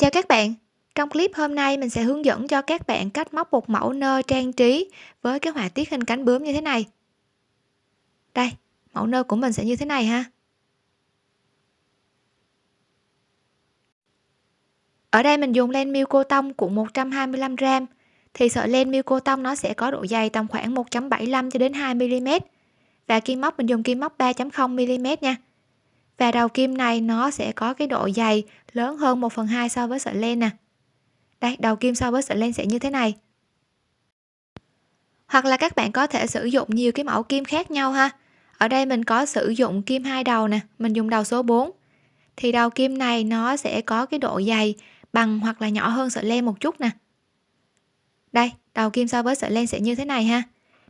Chào các bạn, trong clip hôm nay mình sẽ hướng dẫn cho các bạn cách móc một mẫu nơ trang trí với cái họa tiết hình cánh bướm như thế này. Đây, mẫu nơ của mình sẽ như thế này ha. Ở đây mình dùng len miêu cô tông cuộn 125g thì sợi len miêu cô tông nó sẽ có độ dày tầm khoảng 1.75 cho đến 2 mm. Và kim móc mình dùng kim móc 3.0 mm nha và đầu kim này nó sẽ có cái độ dày lớn hơn 1 phần 2 so với sợi len nè. Đây, đầu kim so với sợi len sẽ như thế này. Hoặc là các bạn có thể sử dụng nhiều cái mẫu kim khác nhau ha. Ở đây mình có sử dụng kim hai đầu nè, mình dùng đầu số 4 thì đầu kim này nó sẽ có cái độ dày bằng hoặc là nhỏ hơn sợi len một chút nè. Đây, đầu kim so với sợi len sẽ như thế này ha.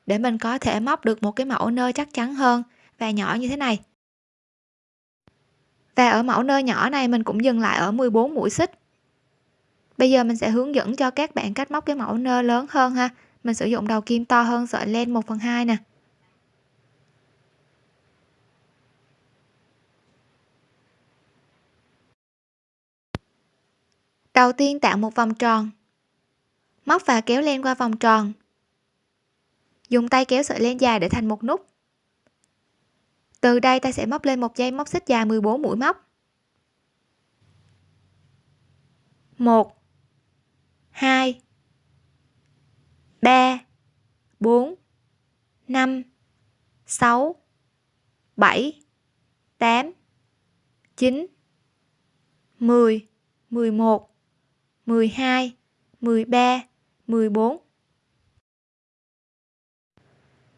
Để mình có thể móc được một cái mẫu nơ chắc chắn hơn và nhỏ như thế này và ở mẫu nơ nhỏ này mình cũng dừng lại ở 14 mũi xích. Bây giờ mình sẽ hướng dẫn cho các bạn cách móc cái mẫu nơ lớn hơn ha. Mình sử dụng đầu kim to hơn, sợi len 1 phần 2 nè. Đầu tiên tạo một vòng tròn. Móc và kéo len qua vòng tròn. Dùng tay kéo sợi len dài để thành một nút từ đây ta sẽ móc lên một dây móc xích dài 14 mũi móc. 1 2 3 4 5 6 7 8 9 10 11 12 13 14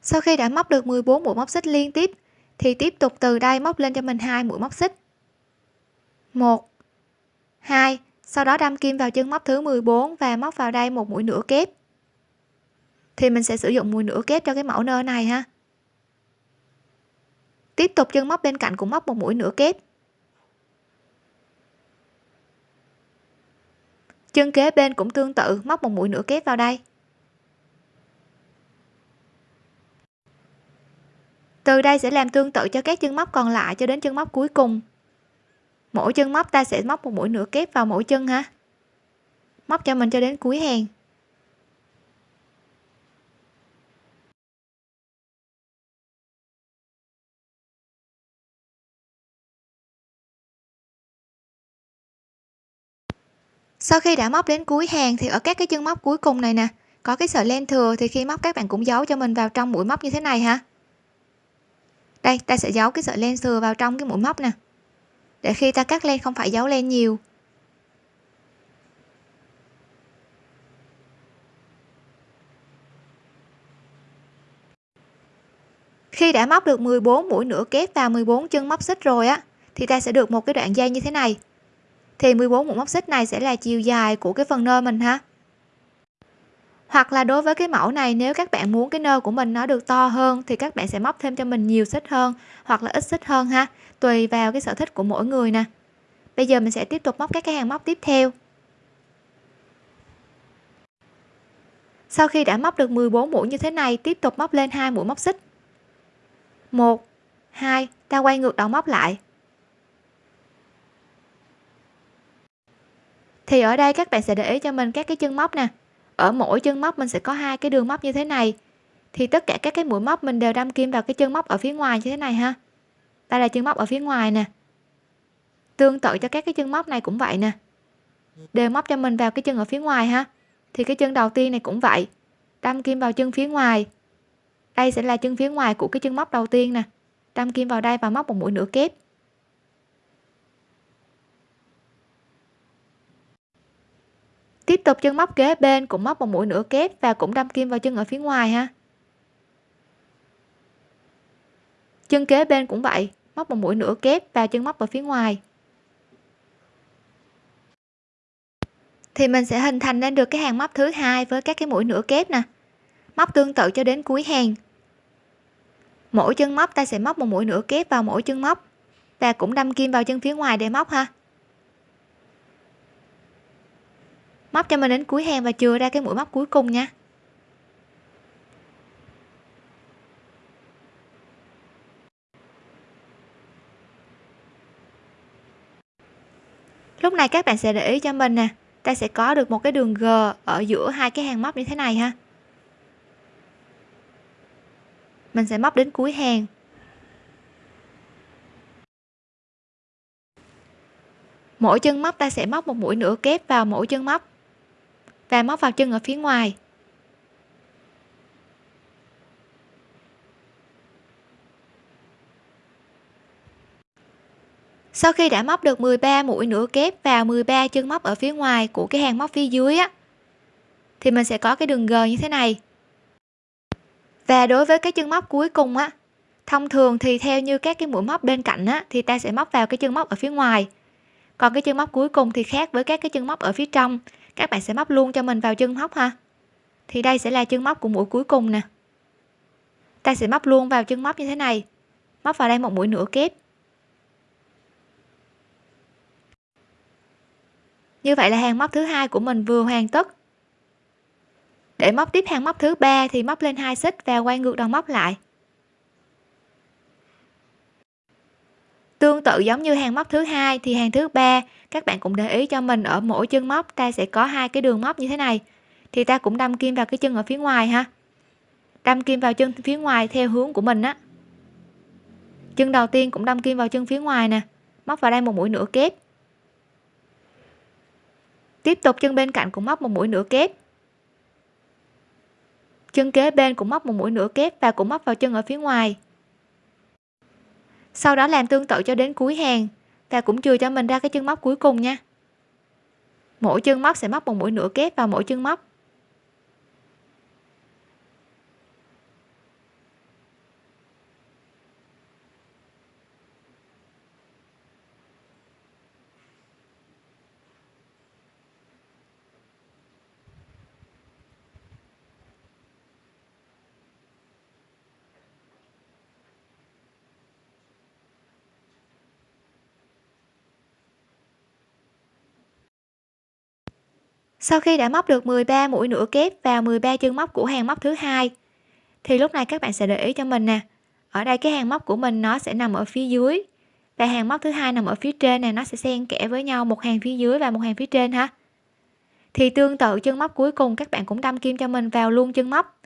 sau khi đã móc được 14 mũi móc xích liên tiếp thì tiếp tục từ đây móc lên cho mình hai mũi móc xích. 1 2 sau đó đâm kim vào chân móc thứ 14 và móc vào đây một mũi nửa kép. Thì mình sẽ sử dụng mũi nửa kép cho cái mẫu nơ này ha. Tiếp tục chân móc bên cạnh cũng móc một mũi nửa kép. Chân kế bên cũng tương tự, móc một mũi nửa kép vào đây. Từ đây sẽ làm tương tự cho các chân móc còn lại cho đến chân móc cuối cùng. Mỗi chân móc ta sẽ móc một mũi nửa kép vào mỗi chân ha. Móc cho mình cho đến cuối hàng. Sau khi đã móc đến cuối hàng thì ở các cái chân móc cuối cùng này nè, có cái sợi len thừa thì khi móc các bạn cũng giấu cho mình vào trong mũi móc như thế này ha đây, ta sẽ giấu cái sợi len thừa vào trong cái mũi móc nè. Để khi ta cắt len không phải giấu len nhiều. Khi đã móc được 14 mũi nửa kép và 14 chân móc xích rồi á, thì ta sẽ được một cái đoạn dây như thế này. Thì 14 mũi móc xích này sẽ là chiều dài của cái phần nơ mình ha hoặc là đối với cái mẫu này, nếu các bạn muốn cái nơ của mình nó được to hơn thì các bạn sẽ móc thêm cho mình nhiều xích hơn hoặc là ít xích hơn ha, tùy vào cái sở thích của mỗi người nè. Bây giờ mình sẽ tiếp tục móc các cái hàng móc tiếp theo. Sau khi đã móc được 14 mũi như thế này, tiếp tục móc lên hai mũi móc xích. 1 2 ta quay ngược đầu móc lại. Thì ở đây các bạn sẽ để ý cho mình các cái chân móc nè ở mỗi chân móc mình sẽ có hai cái đường móc như thế này. Thì tất cả các cái mũi móc mình đều đâm kim vào cái chân móc ở phía ngoài như thế này ha. Đây là chân móc ở phía ngoài nè. Tương tự cho các cái chân móc này cũng vậy nè. Đều móc cho mình vào cái chân ở phía ngoài ha. Thì cái chân đầu tiên này cũng vậy. Đâm kim vào chân phía ngoài. Đây sẽ là chân phía ngoài của cái chân móc đầu tiên nè. Đâm kim vào đây và móc một mũi nửa kép. Tiếp tục chân móc kế bên, cũng móc một mũi nửa kép và cũng đâm kim vào chân ở phía ngoài ha. Chân kế bên cũng vậy, móc một mũi nửa kép và chân móc ở phía ngoài. Thì mình sẽ hình thành nên được cái hàng móc thứ hai với các cái mũi nửa kép nè. Móc tương tự cho đến cuối hàng. Mỗi chân móc ta sẽ móc một mũi nửa kép vào mỗi chân móc và cũng đâm kim vào chân phía ngoài để móc ha. Móc cho mình đến cuối hàng và chừa ra cái mũi móc cuối cùng nha. Lúc lúc này các bạn sẽ để ý cho mình nè, ta sẽ có được một cái đường G ở giữa hai cái hàng móc như thế này ha. Mình sẽ móc đến cuối hàng. Mỗi chân móc ta sẽ móc một mũi nửa kép vào mỗi chân móc và móc vào chân ở phía ngoài. Sau khi đã móc được 13 mũi nửa kép vào 13 chân móc ở phía ngoài của cái hàng móc phía dưới á, thì mình sẽ có cái đường g như thế này. Và đối với cái chân móc cuối cùng á, thông thường thì theo như các cái mũi móc bên cạnh á, thì ta sẽ móc vào cái chân móc ở phía ngoài. Còn cái chân móc cuối cùng thì khác với các cái chân móc ở phía trong các bạn sẽ móc luôn cho mình vào chân móc ha. Thì đây sẽ là chân móc của mũi cuối cùng nè. Ta sẽ móc luôn vào chân móc như thế này. Móc vào đây một mũi nửa kép. Như vậy là hàng móc thứ hai của mình vừa hoàn tất. Để móc tiếp hàng móc thứ ba thì móc lên hai xích và quay ngược đầu móc lại. Tương tự giống như hàng móc thứ hai thì hàng thứ ba, các bạn cũng để ý cho mình ở mỗi chân móc ta sẽ có hai cái đường móc như thế này. Thì ta cũng đâm kim vào cái chân ở phía ngoài ha. Đâm kim vào chân phía ngoài theo hướng của mình á. Chân đầu tiên cũng đâm kim vào chân phía ngoài nè, móc vào đây một mũi nửa kép. Tiếp tục chân bên cạnh cũng móc một mũi nửa kép. Chân kế bên cũng móc một mũi nửa kép và cũng móc vào chân ở phía ngoài sau đó làm tương tự cho đến cuối hàng và cũng chưa cho mình ra cái chân móc cuối cùng nha. Mỗi chân móc sẽ móc một mũi nửa kép vào mỗi chân móc sau khi đã móc được 13 mũi nửa kép vào 13 chân móc của hàng móc thứ hai, thì lúc này các bạn sẽ để ý cho mình nè. Ở đây cái hàng móc của mình nó sẽ nằm ở phía dưới và hàng móc thứ hai nằm ở phía trên này nó sẽ xen kẽ với nhau một hàng phía dưới và một hàng phía trên ha. Thì tương tự chân móc cuối cùng các bạn cũng đâm kim cho mình vào luôn chân móc.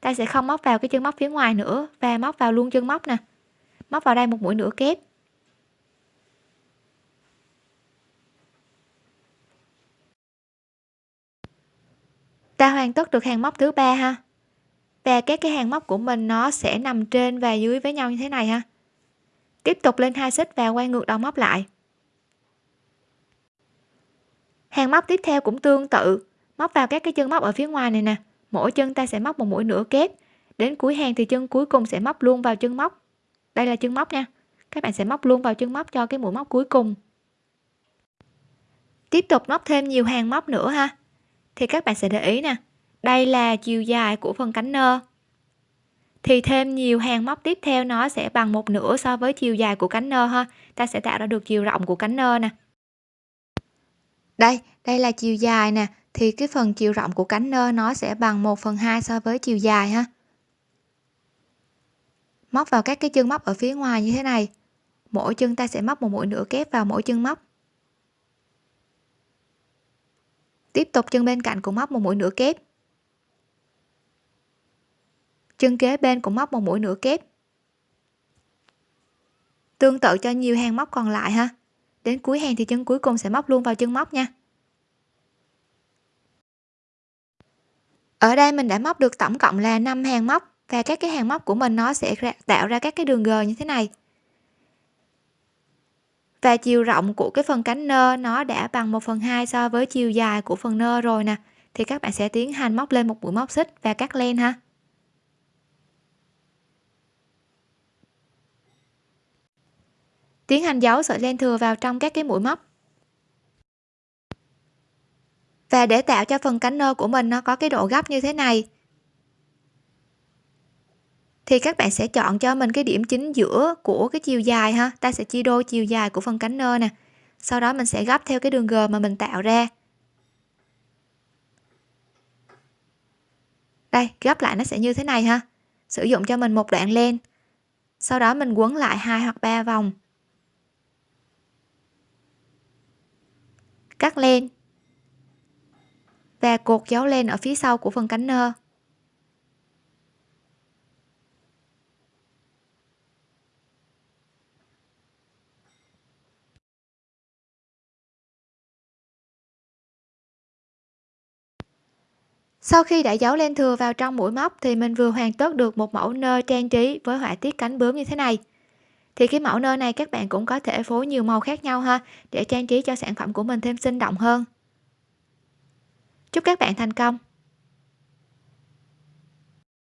Ta sẽ không móc vào cái chân móc phía ngoài nữa và móc vào luôn chân móc nè. Móc vào đây một mũi nửa kép. Ta hoàn tất được hàng móc thứ ba ha? Và các cái hàng móc của mình nó sẽ nằm trên và dưới với nhau như thế này ha? Tiếp tục lên hai xích và quay ngược đầu móc lại. Hàng móc tiếp theo cũng tương tự. Móc vào các cái chân móc ở phía ngoài này nè. Mỗi chân ta sẽ móc một mũi nửa kép. Đến cuối hàng thì chân cuối cùng sẽ móc luôn vào chân móc. Đây là chân móc nha. Các bạn sẽ móc luôn vào chân móc cho cái mũi móc cuối cùng. Tiếp tục móc thêm nhiều hàng móc nữa ha thì các bạn sẽ để ý nè, đây là chiều dài của phần cánh nơ. Thì thêm nhiều hàng móc tiếp theo nó sẽ bằng một nửa so với chiều dài của cánh nơ ha. Ta sẽ tạo ra được chiều rộng của cánh nơ nè. Đây đây là chiều dài nè. Thì cái phần chiều rộng của cánh nơ nó sẽ bằng 1 phần 2 so với chiều dài ha. Móc vào các cái chân móc ở phía ngoài như thế này. Mỗi chân ta sẽ móc một mũi nửa kép vào mỗi chân móc. Tiếp tục chân bên cạnh cũng móc một mũi nửa kép. Chân kế bên cũng móc một mũi nửa kép. Tương tự cho nhiều hàng móc còn lại ha. Đến cuối hàng thì chân cuối cùng sẽ móc luôn vào chân móc nha. Ở đây mình đã móc được tổng cộng là 5 hàng móc và các cái hàng móc của mình nó sẽ tạo ra các cái đường g như thế này và chiều rộng của cái phần cánh nơ nó đã bằng 1 phần 2 so với chiều dài của phần nơ rồi nè. Thì các bạn sẽ tiến hành móc lên một mũi móc xích và cắt len ha. Tiến hành giấu sợi len thừa vào trong các cái mũi móc. Và để tạo cho phần cánh nơ của mình nó có cái độ gấp như thế này thì các bạn sẽ chọn cho mình cái điểm chính giữa của cái chiều dài ha. Ta sẽ chia đôi chiều dài của phần cánh nơ nè. Sau đó mình sẽ gấp theo cái đường g mà mình tạo ra. Đây, gấp lại nó sẽ như thế này ha. Sử dụng cho mình một đoạn len. Sau đó mình quấn lại hai hoặc ba vòng. Cắt len. Và cột dấu len ở phía sau của phần cánh nơ. Sau khi đã giấu len thừa vào trong mũi móc thì mình vừa hoàn tất được một mẫu nơ trang trí với họa tiết cánh bướm như thế này. Thì cái mẫu nơ này các bạn cũng có thể phối nhiều màu khác nhau ha, để trang trí cho sản phẩm của mình thêm sinh động hơn. Chúc các bạn thành công!